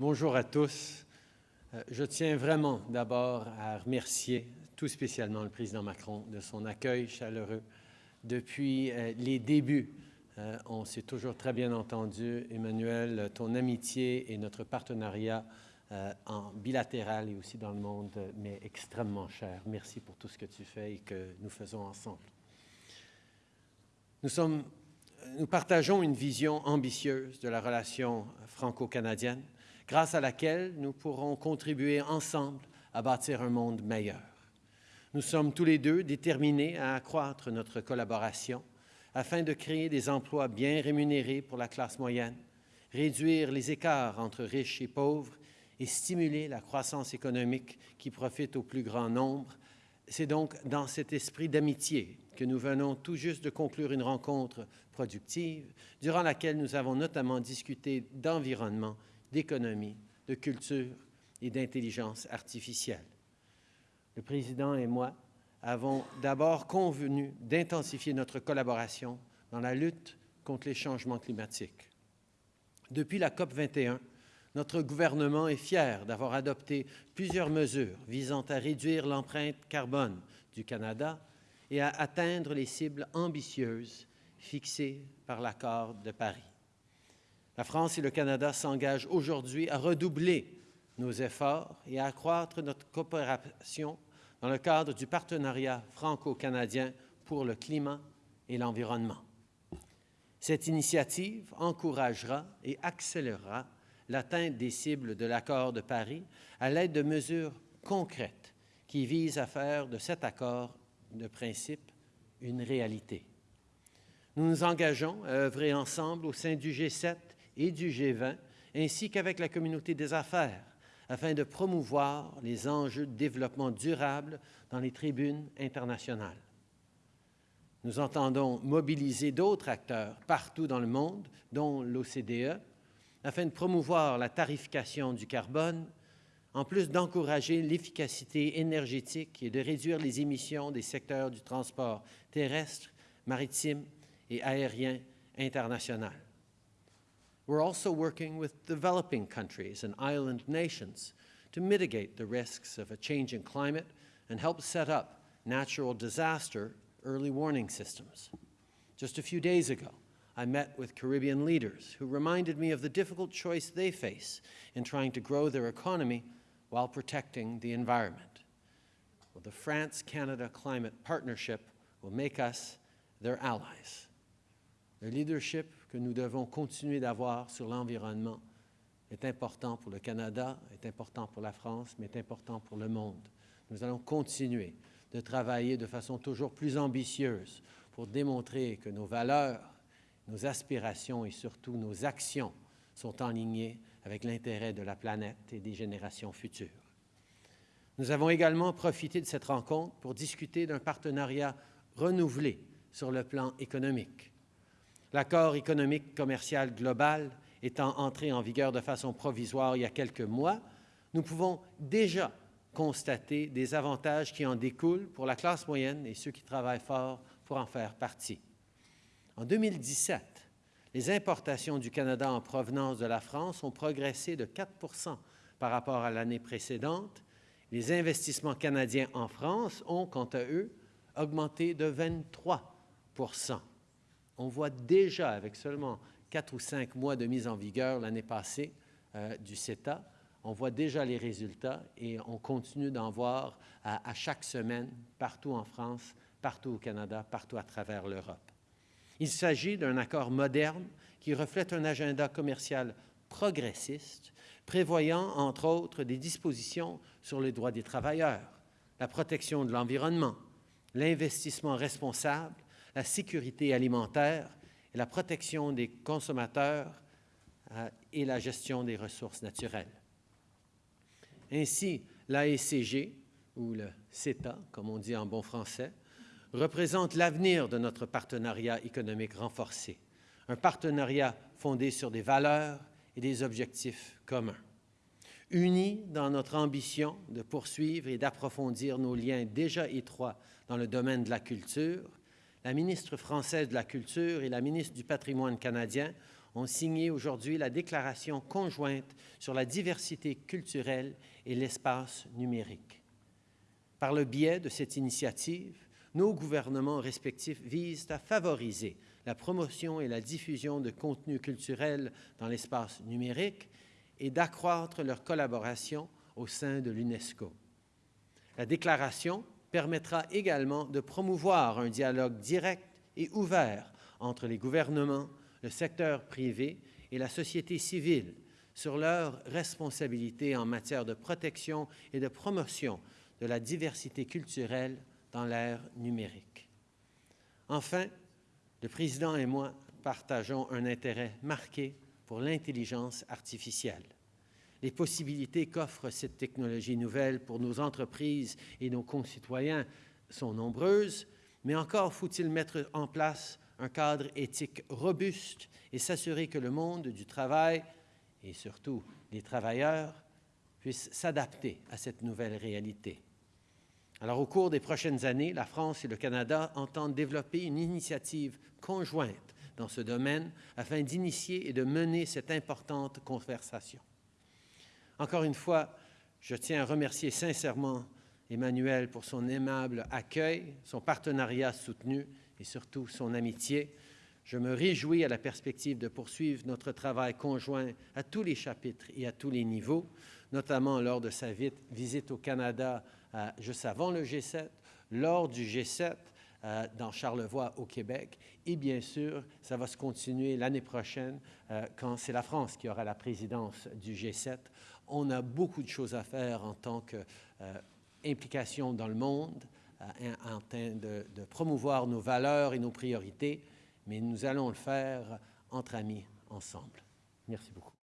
Bonjour à tous. Euh, je tiens vraiment d'abord à remercier tout spécialement le président Macron de son accueil chaleureux. Depuis euh, les débuts, euh, on s'est toujours très bien entendu. Emmanuel, ton amitié et notre partenariat en bilatéral et aussi dans le monde m'est extrêmement cher. Merci pour tout ce que tu fais et que nous faisons ensemble. Nous, nous partageons une vision ambitieuse de la relation franco-canadienne grâce à laquelle nous pourrons contribuer ensemble à bâtir un monde meilleur. Nous sommes tous les deux déterminés à accroître notre collaboration afin de créer des emplois bien rémunérés pour la classe moyenne, réduire les écarts entre riches et pauvres et stimuler la croissance économique qui profite au plus grand nombre. C'est donc dans cet esprit d'amitié que nous venons tout juste de conclure une rencontre productive durant laquelle nous avons notamment discuté d'environnement d'économie, de culture et d'intelligence artificielle. Le président et moi avons d'abord convenu d'intensifier notre collaboration dans la lutte contre les changements climatiques. Depuis la COP 21, notre gouvernement est fier d'avoir adopté plusieurs mesures visant à réduire l'empreinte carbone du Canada et à atteindre les cibles ambitieuses fixées par l'accord de Paris. La France et le Canada s'engagent aujourd'hui à redoubler nos efforts et à accroître notre coopération dans le cadre du partenariat franco-canadien pour le climat et l'environnement. Cette initiative encouragera et accélérera l'atteinte des cibles de l'accord de Paris à l'aide de mesures concrètes qui visent à faire de cet accord de principe une réalité. Nous nous engageons à œuvrer ensemble au sein du G7 et du G20, ainsi qu'avec la communauté des affaires, afin de promouvoir les enjeux de développement durable dans les tribunes internationales. Nous entendons mobiliser d'autres acteurs partout dans le monde, dont l'OCDE, afin de promouvoir la tarification du carbone, en plus d'encourager l'efficacité énergétique et de réduire les émissions des secteurs du transport terrestre, maritime et aérien international. We're also working with developing countries and island nations to mitigate the risks of a changing climate and help set up natural disaster early warning systems. Just a few days ago, I met with Caribbean leaders who reminded me of the difficult choice they face in trying to grow their economy while protecting the environment. Well, the France-Canada Climate Partnership will make us their allies. Le leadership que nous devons continuer d'avoir sur l'environnement est important pour le Canada, est important pour la France, mais est important pour le monde. Nous allons continuer de travailler de façon toujours plus ambitieuse pour démontrer que nos valeurs, nos aspirations et surtout nos actions sont en ligne avec l'intérêt de la planète et des générations futures. Nous avons également profité de cette rencontre pour discuter d'un partenariat renouvelé sur le plan économique. L'accord économique commercial global étant entré en vigueur de façon provisoire il y a quelques mois, nous pouvons déjà constater des avantages qui en découlent pour la classe moyenne et ceux qui travaillent fort pour en faire partie. En 2017, les importations du Canada en provenance de la France ont progressé de 4 par rapport à l'année précédente. Les investissements canadiens en France ont, quant à eux, augmenté de 23 on voit déjà, avec seulement quatre ou cinq mois de mise en vigueur l'année passée euh, du CETA, on voit déjà les résultats et on continue d'en voir à, chaque semaine, partout en France, partout au Canada, partout à travers l'Europe. Il s'agit d'un accord moderne qui reflète un agenda commercial progressiste, prévoyant, entre autres, des dispositions sur les droits des travailleurs, la protection de l'environnement, l'investissement responsable la sécurité alimentaire et la protection des consommateurs euh, et la gestion des ressources naturelles. Ainsi, l'AECG, ou le CETA, comme on dit en bon français, représente l'avenir de notre partenariat économique renforcé, un partenariat fondé sur des valeurs et des objectifs communs. Unis dans notre ambition de poursuivre et d'approfondir nos liens déjà étroits dans le domaine de la culture, la ministre française de la Culture et la ministre du Patrimoine canadien ont signé aujourd'hui la déclaration conjointe sur la diversité culturelle et l'espace numérique. Par le biais de cette initiative, nos gouvernements respectifs visent à favoriser la promotion et la diffusion de contenus culturels dans l'espace numérique et d'accroître leur collaboration au sein de l'UNESCO. La déclaration permettra également de promouvoir un dialogue direct et ouvert entre les gouvernements, le secteur privé et la société civile sur leurs responsabilités en matière de protection et de promotion de la diversité culturelle dans l'ère numérique. Enfin, le Président et moi partageons un intérêt marqué pour l'intelligence artificielle. Les possibilités qu'offre cette technologie nouvelle pour nos entreprises et nos concitoyens sont nombreuses, mais encore faut-il mettre en place un cadre éthique robuste et s'assurer que le monde du travail et surtout les travailleurs puissent s'adapter à cette nouvelle réalité. Alors, au cours des prochaines années, la France et le Canada entendent développer une initiative conjointe dans ce domaine afin d'initier et de mener cette importante conversation. Encore une fois, je tiens à remercier sincèrement Emmanuel pour son aimable accueil, son partenariat soutenu et surtout son amitié. Je me réjouis à la perspective de poursuivre notre travail conjoint à tous les chapitres et à tous les niveaux, notamment lors de sa visite au Canada juste avant le G7, lors du G7 euh, dans Charlevoix au Québec et bien sûr, ça va se continuer l'année prochaine euh, quand c'est la France qui aura la présidence du G7. On a beaucoup de choses à faire en tant qu'implication euh, dans le monde, en train de, de promouvoir nos valeurs et nos priorités, mais nous allons le faire entre amis, ensemble. Merci beaucoup.